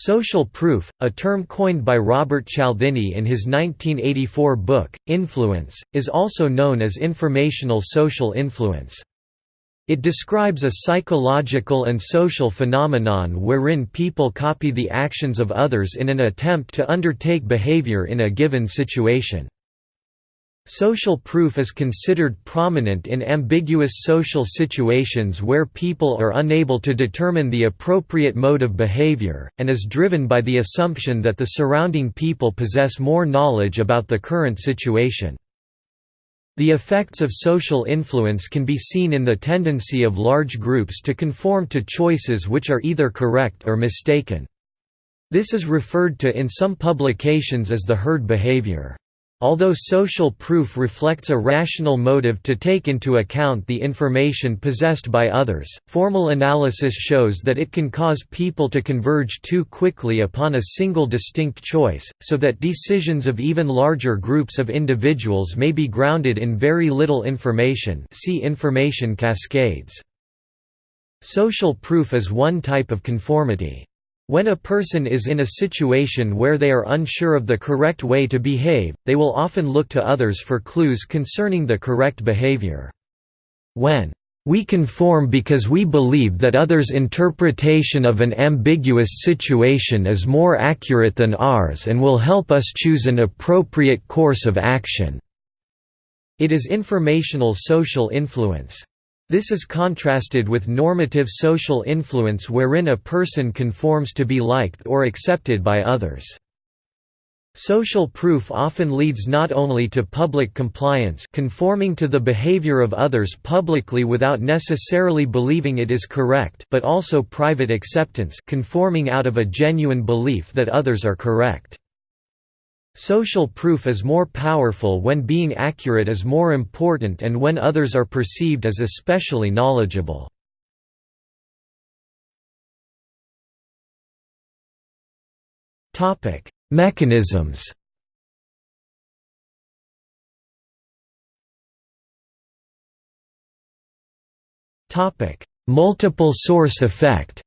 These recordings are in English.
Social proof, a term coined by Robert Cialdini in his 1984 book, Influence, is also known as informational social influence. It describes a psychological and social phenomenon wherein people copy the actions of others in an attempt to undertake behavior in a given situation. Social proof is considered prominent in ambiguous social situations where people are unable to determine the appropriate mode of behavior, and is driven by the assumption that the surrounding people possess more knowledge about the current situation. The effects of social influence can be seen in the tendency of large groups to conform to choices which are either correct or mistaken. This is referred to in some publications as the herd behavior. Although social proof reflects a rational motive to take into account the information possessed by others, formal analysis shows that it can cause people to converge too quickly upon a single distinct choice, so that decisions of even larger groups of individuals may be grounded in very little information see information cascades. Social proof is one type of conformity. When a person is in a situation where they are unsure of the correct way to behave, they will often look to others for clues concerning the correct behavior. When we conform because we believe that others' interpretation of an ambiguous situation is more accurate than ours and will help us choose an appropriate course of action." It is informational social influence. This is contrasted with normative social influence wherein a person conforms to be liked or accepted by others. Social proof often leads not only to public compliance conforming to the behavior of others publicly without necessarily believing it is correct but also private acceptance conforming out of a genuine belief that others are correct. Social proof is more powerful when being accurate is more important and when others are perceived as especially knowledgeable. Mechanisms Multiple source effect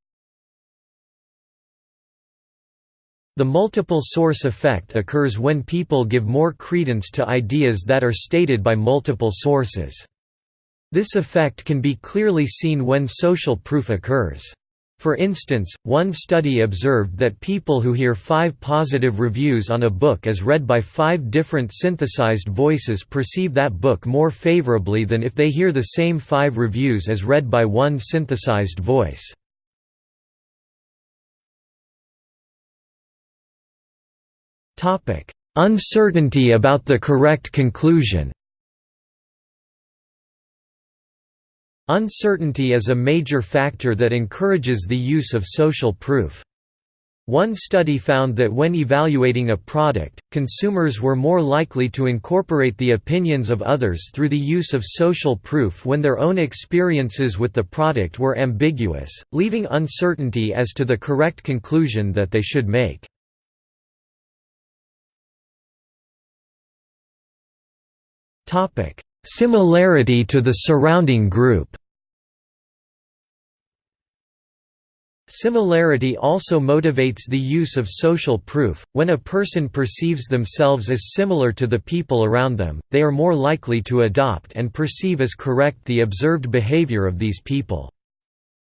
The multiple source effect occurs when people give more credence to ideas that are stated by multiple sources. This effect can be clearly seen when social proof occurs. For instance, one study observed that people who hear five positive reviews on a book as read by five different synthesized voices perceive that book more favorably than if they hear the same five reviews as read by one synthesized voice. Uncertainty about the correct conclusion Uncertainty is a major factor that encourages the use of social proof. One study found that when evaluating a product, consumers were more likely to incorporate the opinions of others through the use of social proof when their own experiences with the product were ambiguous, leaving uncertainty as to the correct conclusion that they should make. Similarity to the surrounding group Similarity also motivates the use of social proof. When a person perceives themselves as similar to the people around them, they are more likely to adopt and perceive as correct the observed behavior of these people.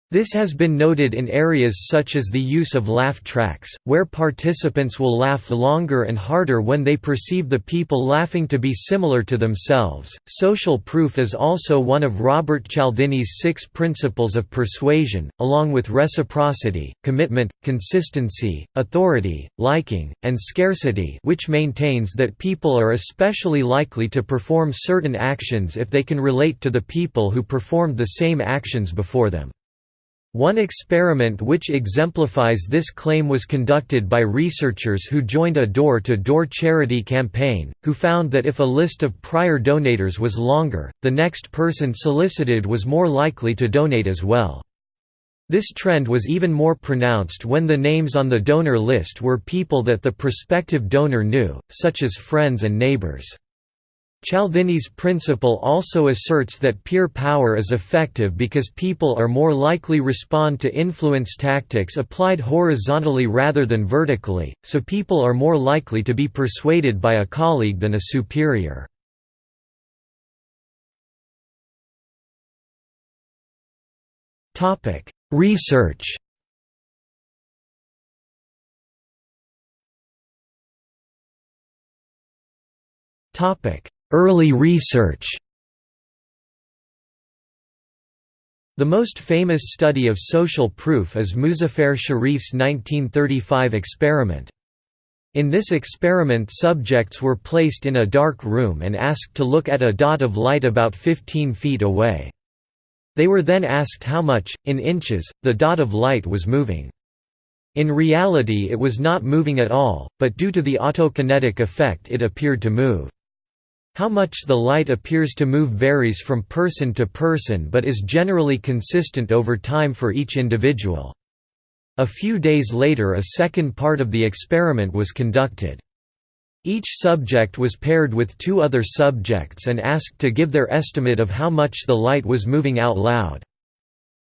This has been noted in areas such as the use of laugh tracks, where participants will laugh longer and harder when they perceive the people laughing to be similar to themselves. Social proof is also one of Robert Cialdini's six principles of persuasion, along with reciprocity, commitment, consistency, authority, liking, and scarcity, which maintains that people are especially likely to perform certain actions if they can relate to the people who performed the same actions before them. One experiment which exemplifies this claim was conducted by researchers who joined a door-to-door -door charity campaign, who found that if a list of prior donators was longer, the next person solicited was more likely to donate as well. This trend was even more pronounced when the names on the donor list were people that the prospective donor knew, such as friends and neighbors. Cialdini's principle also asserts that peer power is effective because people are more likely respond to influence tactics applied horizontally rather than vertically, so people are more likely to be persuaded by a colleague than a superior. Research Topic Early research The most famous study of social proof is Muzafer Sherif's 1935 experiment. In this experiment subjects were placed in a dark room and asked to look at a dot of light about 15 feet away. They were then asked how much, in inches, the dot of light was moving. In reality it was not moving at all, but due to the autokinetic effect it appeared to move. How much the light appears to move varies from person to person but is generally consistent over time for each individual. A few days later a second part of the experiment was conducted. Each subject was paired with two other subjects and asked to give their estimate of how much the light was moving out loud.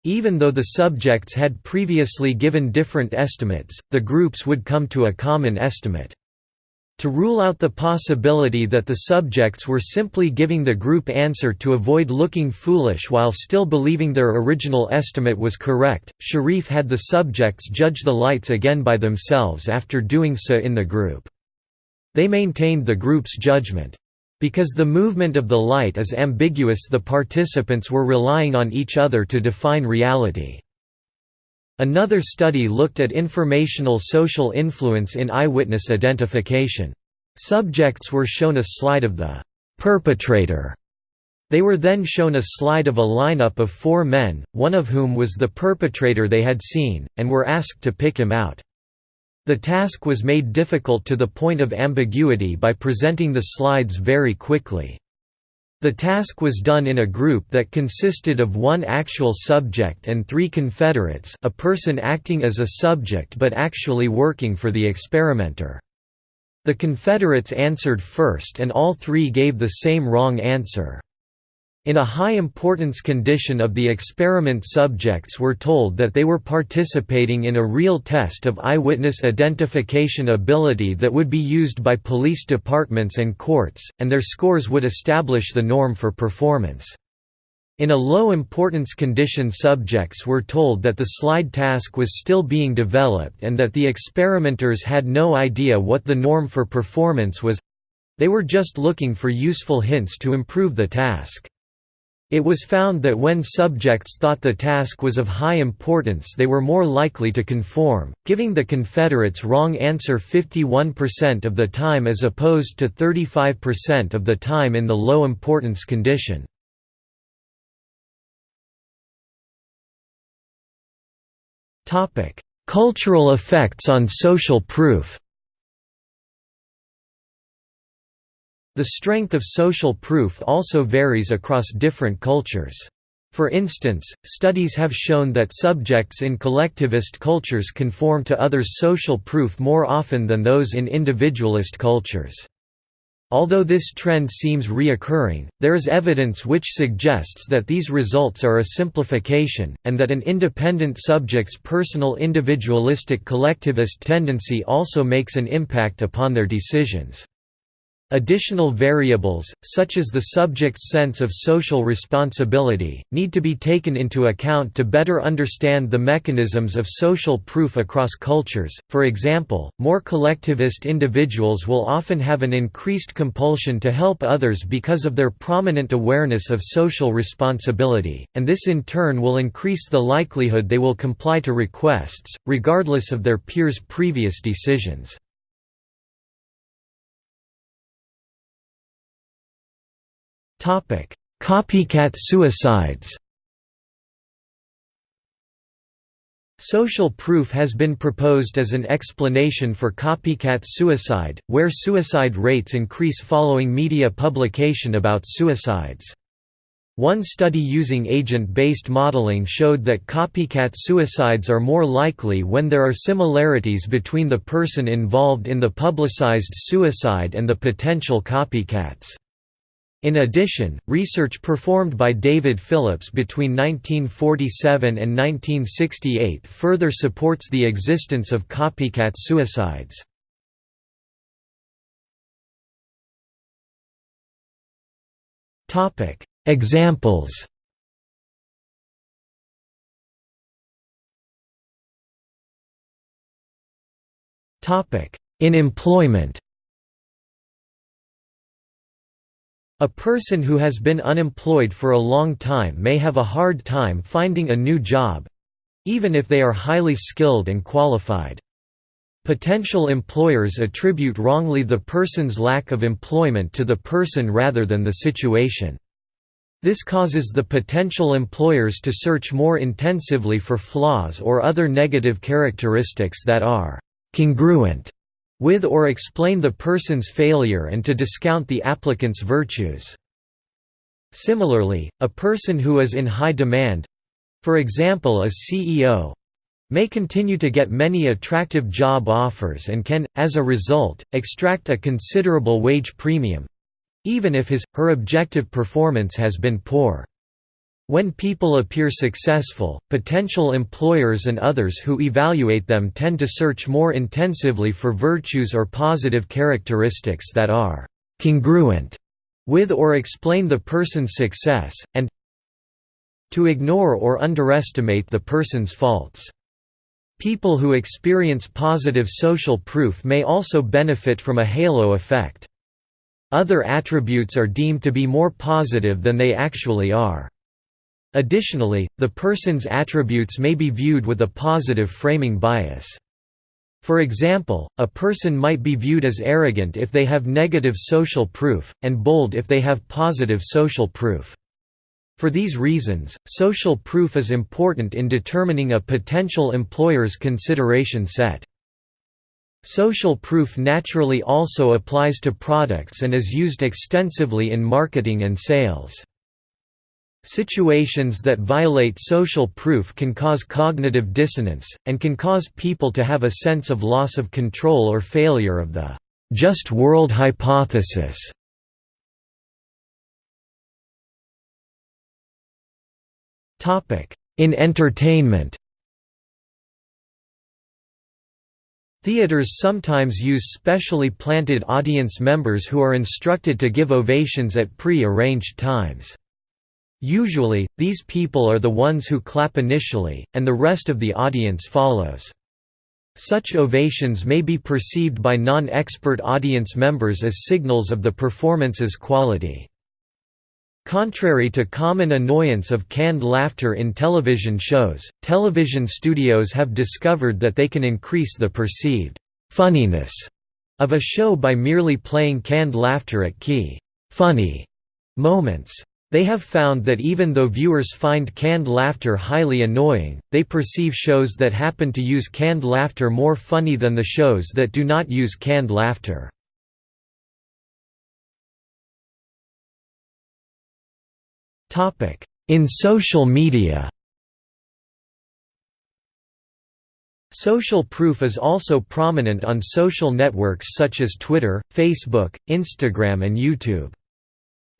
Even though the subjects had previously given different estimates, the groups would come to a common estimate. To rule out the possibility that the subjects were simply giving the group answer to avoid looking foolish while still believing their original estimate was correct, Sherif had the subjects judge the lights again by themselves after doing so in the group. They maintained the group's judgment. Because the movement of the light is ambiguous the participants were relying on each other to define reality. Another study looked at informational social influence in eyewitness identification. Subjects were shown a slide of the perpetrator. They were then shown a slide of a lineup of four men, one of whom was the perpetrator they had seen, and were asked to pick him out. The task was made difficult to the point of ambiguity by presenting the slides very quickly. The task was done in a group that consisted of one actual subject and three confederates a person acting as a subject but actually working for the experimenter. The confederates answered first and all three gave the same wrong answer. In a high-importance condition of the experiment subjects were told that they were participating in a real test of eyewitness identification ability that would be used by police departments and courts, and their scores would establish the norm for performance. In a low-importance condition subjects were told that the slide task was still being developed and that the experimenters had no idea what the norm for performance was—they were just looking for useful hints to improve the task. It was found that when subjects thought the task was of high importance they were more likely to conform, giving the Confederates wrong answer 51% of the time as opposed to 35% of the time in the low importance condition. Cultural effects on social proof The strength of social proof also varies across different cultures. For instance, studies have shown that subjects in collectivist cultures conform to others' social proof more often than those in individualist cultures. Although this trend seems reoccurring, there is evidence which suggests that these results are a simplification, and that an independent subject's personal individualistic collectivist tendency also makes an impact upon their decisions. Additional variables, such as the subject's sense of social responsibility, need to be taken into account to better understand the mechanisms of social proof across cultures. For example, more collectivist individuals will often have an increased compulsion to help others because of their prominent awareness of social responsibility, and this in turn will increase the likelihood they will comply to requests, regardless of their peers' previous decisions. Copycat suicides Social proof has been proposed as an explanation for copycat suicide, where suicide rates increase following media publication about suicides. One study using agent-based modeling showed that copycat suicides are more likely when there are similarities between the person involved in the publicized suicide and the potential copycats. In addition, research performed by David Phillips between 1947 and 1968 further supports the existence of copycat suicides. Examples In employment A person who has been unemployed for a long time may have a hard time finding a new job—even if they are highly skilled and qualified. Potential employers attribute wrongly the person's lack of employment to the person rather than the situation. This causes the potential employers to search more intensively for flaws or other negative characteristics that are «congruent» with or explain the person's failure and to discount the applicant's virtues. Similarly, a person who is in high demand—for example a CEO, may continue to get many attractive job offers and can, as a result, extract a considerable wage premium—even if his, her objective performance has been poor. When people appear successful, potential employers and others who evaluate them tend to search more intensively for virtues or positive characteristics that are «congruent» with or explain the person's success, and to ignore or underestimate the person's faults. People who experience positive social proof may also benefit from a halo effect. Other attributes are deemed to be more positive than they actually are. Additionally, the person's attributes may be viewed with a positive framing bias. For example, a person might be viewed as arrogant if they have negative social proof, and bold if they have positive social proof. For these reasons, social proof is important in determining a potential employer's consideration set. Social proof naturally also applies to products and is used extensively in marketing and sales. Situations that violate social proof can cause cognitive dissonance, and can cause people to have a sense of loss of control or failure of the just world hypothesis. In entertainment Theaters sometimes use specially planted audience members who are instructed to give ovations at pre-arranged times. Usually, these people are the ones who clap initially, and the rest of the audience follows. Such ovations may be perceived by non-expert audience members as signals of the performance's quality. Contrary to common annoyance of canned laughter in television shows, television studios have discovered that they can increase the perceived «funniness» of a show by merely playing canned laughter at key «funny» moments. They have found that even though viewers find canned laughter highly annoying, they perceive shows that happen to use canned laughter more funny than the shows that do not use canned laughter. In social media Social proof is also prominent on social networks such as Twitter, Facebook, Instagram and YouTube.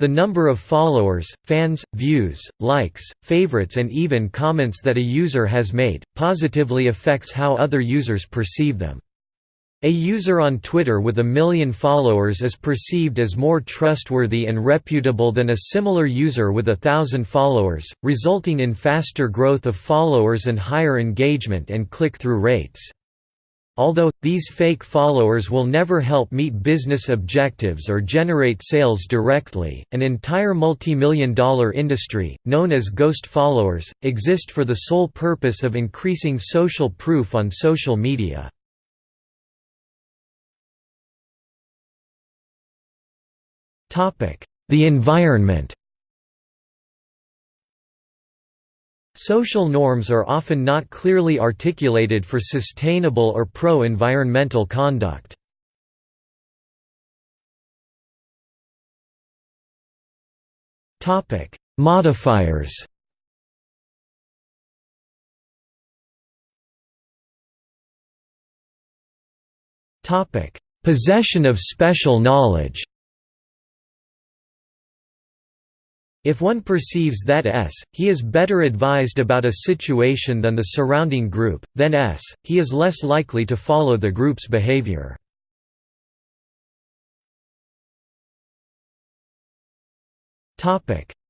The number of followers, fans, views, likes, favorites and even comments that a user has made, positively affects how other users perceive them. A user on Twitter with a million followers is perceived as more trustworthy and reputable than a similar user with a thousand followers, resulting in faster growth of followers and higher engagement and click-through rates. Although, these fake followers will never help meet business objectives or generate sales directly, an entire multi-million dollar industry, known as ghost followers, exist for the sole purpose of increasing social proof on social media. The environment Social norms are often not clearly articulated for sustainable or pro-environmental conduct. Modifiers Possession of special knowledge If one perceives that S, he is better advised about a situation than the surrounding group, then S, he is less likely to follow the group's behavior.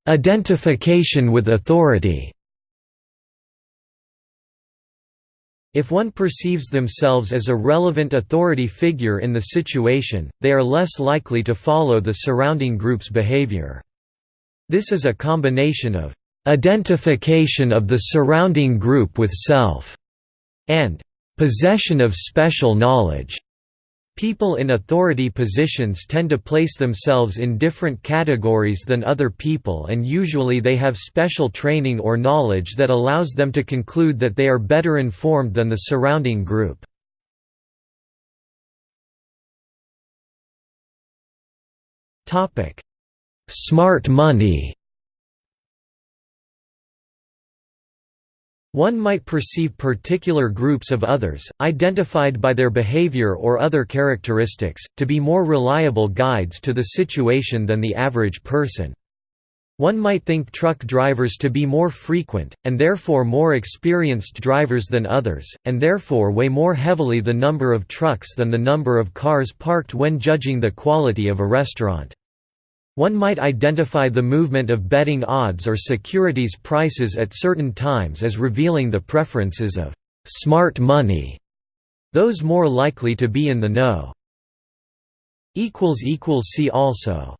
Identification with authority If one perceives themselves as a relevant authority figure in the situation, they are less likely to follow the surrounding group's behavior. This is a combination of identification of the surrounding group with self and possession of special knowledge. People in authority positions tend to place themselves in different categories than other people and usually they have special training or knowledge that allows them to conclude that they are better informed than the surrounding group. Smart money One might perceive particular groups of others, identified by their behavior or other characteristics, to be more reliable guides to the situation than the average person. One might think truck drivers to be more frequent, and therefore more experienced drivers than others, and therefore weigh more heavily the number of trucks than the number of cars parked when judging the quality of a restaurant. One might identify the movement of betting odds or securities prices at certain times as revealing the preferences of «smart money», those more likely to be in the know. See also